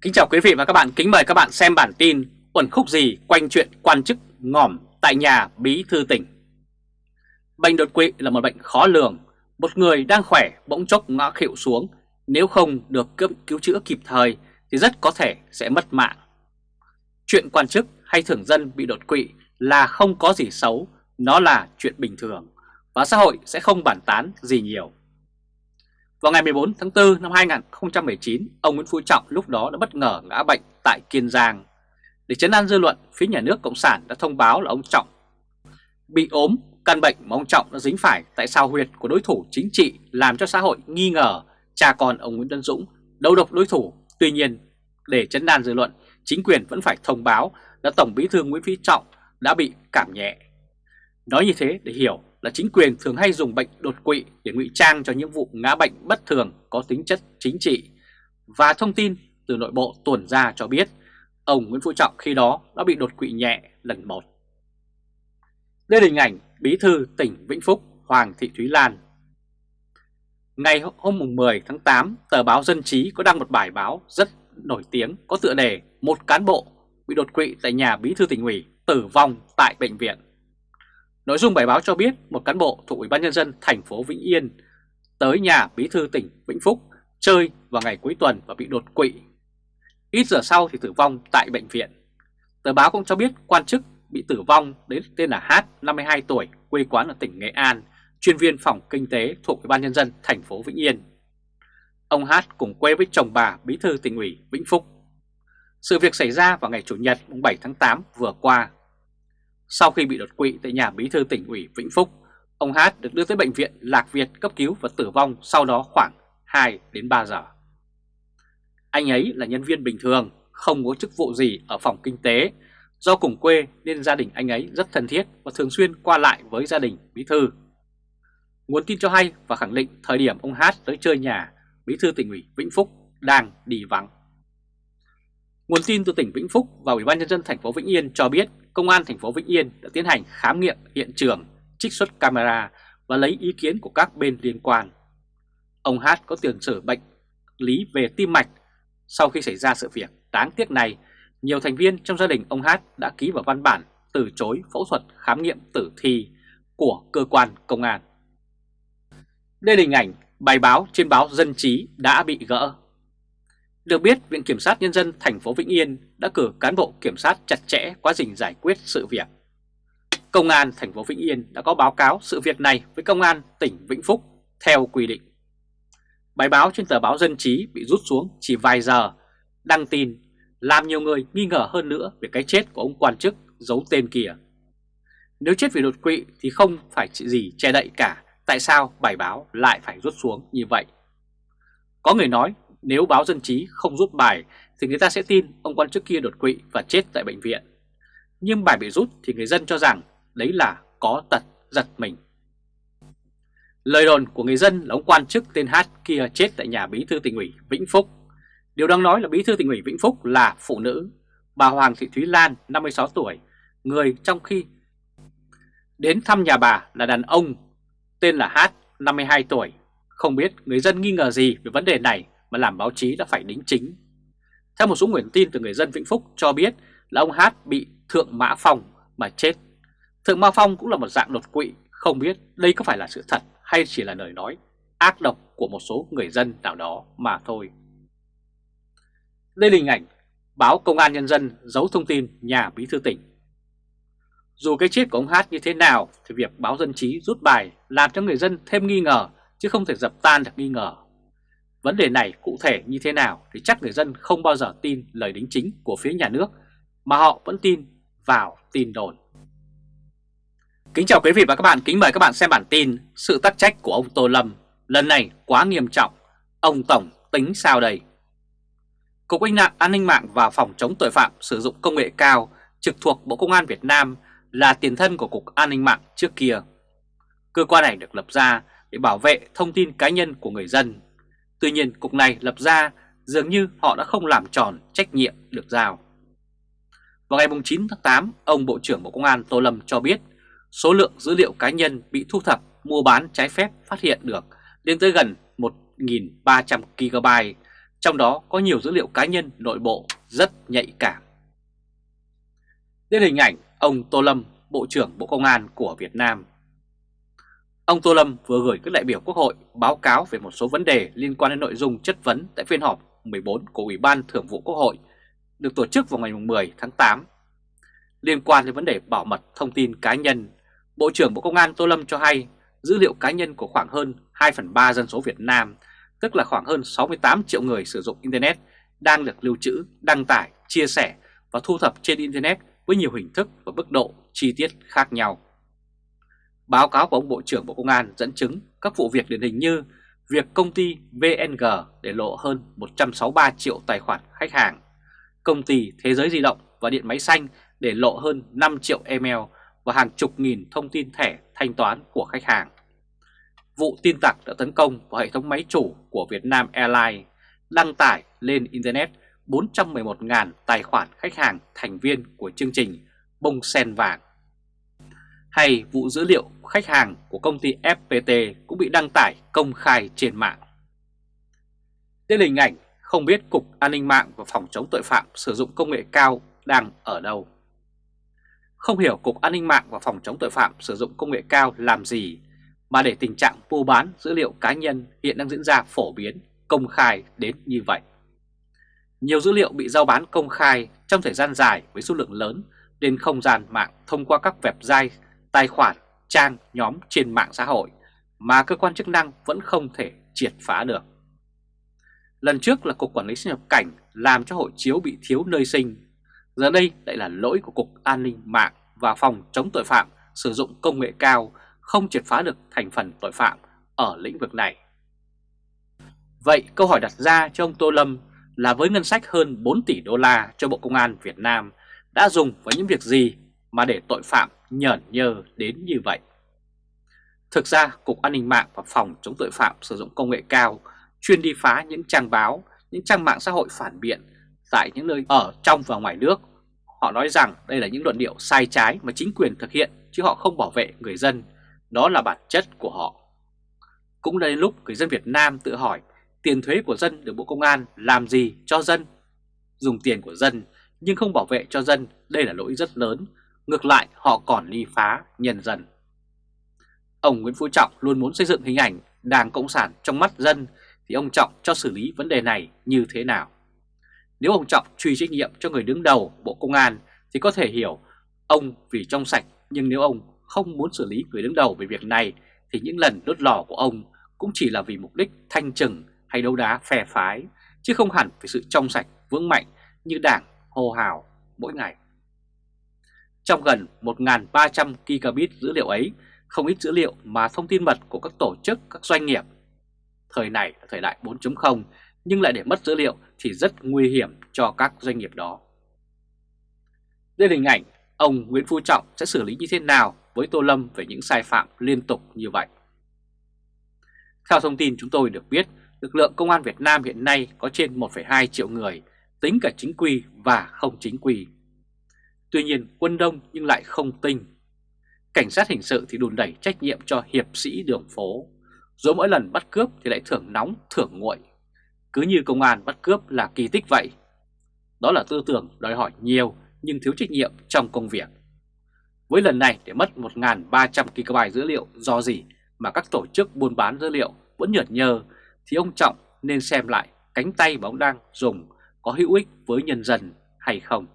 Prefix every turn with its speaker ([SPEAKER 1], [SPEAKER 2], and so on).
[SPEAKER 1] Kính chào quý vị và các bạn, kính mời các bạn xem bản tin Uẩn khúc gì quanh chuyện quan chức ngỏm tại nhà bí thư tỉnh. Bệnh đột quỵ là một bệnh khó lường. Một người đang khỏe bỗng chốc ngã khịu xuống. Nếu không được cứu chữa kịp thời thì rất có thể sẽ mất mạng. Chuyện quan chức hay thường dân bị đột quỵ là không có gì xấu Nó là chuyện bình thường Và xã hội sẽ không bản tán gì nhiều vào ngày 14 tháng 4 năm 2019, ông Nguyễn Phú Trọng lúc đó đã bất ngờ ngã bệnh tại Kiên Giang. Để chấn an dư luận, phía nhà nước Cộng sản đã thông báo là ông Trọng bị ốm, căn bệnh mà ông Trọng đã dính phải tại sao huyệt của đối thủ chính trị làm cho xã hội nghi ngờ cha con ông Nguyễn Tân Dũng đấu độc đối thủ. Tuy nhiên, để chấn an dư luận, chính quyền vẫn phải thông báo là Tổng bí thư Nguyễn Phú Trọng đã bị cảm nhẹ. Nói như thế để hiểu là chính quyền thường hay dùng bệnh đột quỵ để ngụy trang cho những vụ ngã bệnh bất thường có tính chất chính trị. Và thông tin từ nội bộ tuần ra cho biết ông Nguyễn Phú Trọng khi đó đã bị đột quỵ nhẹ lần một. Đây là hình ảnh Bí thư tỉnh Vĩnh Phúc Hoàng Thị Thúy Lan. Ngày hôm 10 tháng 8, tờ báo Dân Trí có đăng một bài báo rất nổi tiếng có tựa đề Một cán bộ bị đột quỵ tại nhà Bí thư tỉnh ủy tử vong tại bệnh viện. Nội dung bài báo cho biết một cán bộ thuộc Ủy ban nhân dân thành phố Vĩnh Yên tới nhà bí thư tỉnh Vĩnh Phúc chơi vào ngày cuối tuần và bị đột quỵ. Ít giờ sau thì tử vong tại bệnh viện. Tờ báo cũng cho biết quan chức bị tử vong đến tên là H, 52 tuổi, quê quán ở tỉnh Nghệ An, chuyên viên phòng kinh tế thuộc Ủy ban nhân dân thành phố Vĩnh Yên. Ông H cùng quê với chồng bà bí thư tỉnh ủy Vĩnh Phúc. Sự việc xảy ra vào ngày Chủ nhật 7 tháng 8 vừa qua sau khi bị đột quỵ tại nhà bí thư tỉnh ủy Vĩnh Phúc, ông Hát được đưa tới bệnh viện Lạc Việt cấp cứu và tử vong sau đó khoảng 2 đến 3 giờ. Anh ấy là nhân viên bình thường, không có chức vụ gì ở phòng kinh tế. Do cùng quê nên gia đình anh ấy rất thân thiết và thường xuyên qua lại với gia đình bí thư. Nguồn tin cho hay và khẳng định thời điểm ông Hát tới chơi nhà, bí thư tỉnh ủy Vĩnh Phúc đang đi vắng. Nguồn tin từ tỉnh Vĩnh Phúc và Ủy ban nhân dân thành phố Vĩnh Yên cho biết Công an thành phố Vĩnh Yên đã tiến hành khám nghiệm hiện trường, trích xuất camera và lấy ý kiến của các bên liên quan. Ông Hát có tiền sử bệnh lý về tim mạch. Sau khi xảy ra sự việc đáng tiếc này, nhiều thành viên trong gia đình ông Hát đã ký vào văn bản từ chối phẫu thuật khám nghiệm tử thi của cơ quan công an. Đây là hình ảnh bài báo trên báo Dân Trí đã bị gỡ. Được biết, Viện Kiểm sát Nhân dân thành phố Vĩnh Yên đã cử cán bộ kiểm sát chặt chẽ quá trình giải quyết sự việc. Công an thành phố Vĩnh Yên đã có báo cáo sự việc này với Công an tỉnh Vĩnh Phúc theo quy định. Bài báo trên tờ báo Dân Trí bị rút xuống chỉ vài giờ, đăng tin làm nhiều người nghi ngờ hơn nữa về cái chết của ông quan chức giấu tên kia. Nếu chết vì đột quỵ thì không phải gì che đậy cả, tại sao bài báo lại phải rút xuống như vậy? Có người nói nếu báo dân trí không rút bài thì người ta sẽ tin ông quan chức kia đột quỵ và chết tại bệnh viện. Nhưng bài bị rút thì người dân cho rằng đấy là có tật giật mình. Lời đồn của người dân là ông quan chức tên Hát kia chết tại nhà bí thư tỉnh ủy Vĩnh Phúc. Điều đang nói là bí thư tỉnh ủy Vĩnh Phúc là phụ nữ, bà Hoàng Thị Thúy Lan 56 tuổi, người trong khi đến thăm nhà bà là đàn ông tên là Hát 52 tuổi. Không biết người dân nghi ngờ gì về vấn đề này mà làm báo chí đã phải đính chính. Theo một số nguồn tin từ người dân Vĩnh Phúc cho biết là ông Hát bị Thượng Mã Phong mà chết. Thượng Mã Phong cũng là một dạng đột quỵ, không biết đây có phải là sự thật hay chỉ là lời nói ác độc của một số người dân nào đó mà thôi. Đây là hình ảnh báo Công an Nhân dân giấu thông tin nhà bí thư tỉnh. Dù cái chết của ông Hát như thế nào thì việc báo dân trí rút bài làm cho người dân thêm nghi ngờ chứ không thể dập tan được nghi ngờ Vấn đề này cụ thể như thế nào thì chắc người dân không bao giờ tin lời đính chính của phía nhà nước mà họ vẫn tin vào tin đồn. Kính chào quý vị và các bạn, kính mời các bạn xem bản tin Sự tắc trách của ông Tô Lâm lần này quá nghiêm trọng, ông Tổng tính sao đây? Cục An ninh mạng và Phòng chống tội phạm sử dụng công nghệ cao trực thuộc Bộ Công an Việt Nam là tiền thân của Cục An ninh mạng trước kia. Cơ quan này được lập ra để bảo vệ thông tin cá nhân của người dân Tuy nhiên cục này lập ra dường như họ đã không làm tròn trách nhiệm được giao. Vào ngày 9 tháng 8, ông Bộ trưởng Bộ Công an Tô Lâm cho biết số lượng dữ liệu cá nhân bị thu thập mua bán trái phép phát hiện được lên tới gần 1.300 GB, trong đó có nhiều dữ liệu cá nhân nội bộ rất nhạy cảm. Đến hình ảnh ông Tô Lâm, Bộ trưởng Bộ Công an của Việt Nam. Ông Tô Lâm vừa gửi các đại biểu Quốc hội báo cáo về một số vấn đề liên quan đến nội dung chất vấn tại phiên họp 14 của Ủy ban Thường vụ Quốc hội được tổ chức vào ngày 10 tháng 8. Liên quan đến vấn đề bảo mật thông tin cá nhân, Bộ trưởng Bộ Công an Tô Lâm cho hay dữ liệu cá nhân của khoảng hơn 2 phần 3 dân số Việt Nam, tức là khoảng hơn 68 triệu người sử dụng Internet, đang được lưu trữ, đăng tải, chia sẻ và thu thập trên Internet với nhiều hình thức và mức độ chi tiết khác nhau. Báo cáo của ông Bộ trưởng Bộ Công an dẫn chứng các vụ việc điển hình như việc công ty VNG để lộ hơn 163 triệu tài khoản khách hàng, công ty Thế giới di động và điện máy xanh để lộ hơn 5 triệu email và hàng chục nghìn thông tin thẻ thanh toán của khách hàng. Vụ tin tặc đã tấn công vào hệ thống máy chủ của Vietnam Airlines, đăng tải lên Internet 411.000 tài khoản khách hàng thành viên của chương trình bông sen vàng. Hay vụ dữ liệu khách hàng của công ty FPT cũng bị đăng tải công khai trên mạng. Đây là hình ảnh không biết Cục An ninh mạng và Phòng chống tội phạm sử dụng công nghệ cao đang ở đâu. Không hiểu Cục An ninh mạng và Phòng chống tội phạm sử dụng công nghệ cao làm gì mà để tình trạng mua bán dữ liệu cá nhân hiện đang diễn ra phổ biến, công khai đến như vậy. Nhiều dữ liệu bị giao bán công khai trong thời gian dài với số lượng lớn lên không gian mạng thông qua các website, tài khoản, trang, nhóm trên mạng xã hội mà cơ quan chức năng vẫn không thể triệt phá được. Lần trước là Cục Quản lý xuất nhập cảnh làm cho hộ chiếu bị thiếu nơi sinh. Giờ đây lại là lỗi của Cục An ninh mạng và Phòng chống tội phạm sử dụng công nghệ cao không triệt phá được thành phần tội phạm ở lĩnh vực này. Vậy câu hỏi đặt ra cho ông Tô Lâm là với ngân sách hơn 4 tỷ đô la cho Bộ Công an Việt Nam đã dùng vào những việc gì mà để tội phạm nhởn nhơ đến như vậy? Thực ra, Cục An ninh mạng và Phòng chống tội phạm sử dụng công nghệ cao chuyên đi phá những trang báo, những trang mạng xã hội phản biện tại những nơi ở trong và ngoài nước. Họ nói rằng đây là những luận điệu sai trái mà chính quyền thực hiện chứ họ không bảo vệ người dân. Đó là bản chất của họ. Cũng đến lúc người dân Việt Nam tự hỏi tiền thuế của dân được Bộ Công an làm gì cho dân? Dùng tiền của dân nhưng không bảo vệ cho dân, đây là lỗi rất lớn. Ngược lại, họ còn ly phá nhân dân. Ông Nguyễn Phú Trọng luôn muốn xây dựng hình ảnh Đảng Cộng sản trong mắt dân, thì ông Trọng cho xử lý vấn đề này như thế nào? Nếu ông Trọng truy trách nhiệm cho người đứng đầu Bộ Công an, thì có thể hiểu ông vì trong sạch, nhưng nếu ông không muốn xử lý người đứng đầu về việc này, thì những lần đốt lò của ông cũng chỉ là vì mục đích thanh trừng hay đấu đá phe phái, chứ không hẳn vì sự trong sạch vững mạnh như đảng hô hào mỗi ngày. Trong gần 1.300 gigabit dữ liệu ấy, không ít dữ liệu mà thông tin mật của các tổ chức, các doanh nghiệp Thời này là thời đại 4.0 nhưng lại để mất dữ liệu thì rất nguy hiểm cho các doanh nghiệp đó. Đây là hình ảnh ông Nguyễn Phú Trọng sẽ xử lý như thế nào với Tô Lâm về những sai phạm liên tục như vậy. Theo thông tin chúng tôi được biết, lực lượng công an Việt Nam hiện nay có trên 1,2 triệu người, tính cả chính quy và không chính quy. Tuy nhiên quân đông nhưng lại không tinh. Cảnh sát hình sự thì đùn đẩy trách nhiệm cho hiệp sĩ đường phố, rồi mỗi lần bắt cướp thì lại thưởng nóng thưởng nguội. Cứ như công an bắt cướp là kỳ tích vậy. Đó là tư tưởng đòi hỏi nhiều nhưng thiếu trách nhiệm trong công việc. Với lần này để mất 1.300 GB dữ liệu do gì mà các tổ chức buôn bán dữ liệu vẫn nhợt nhơ Thì ông Trọng nên xem lại cánh tay mà ông đang dùng có hữu ích với nhân dân hay không.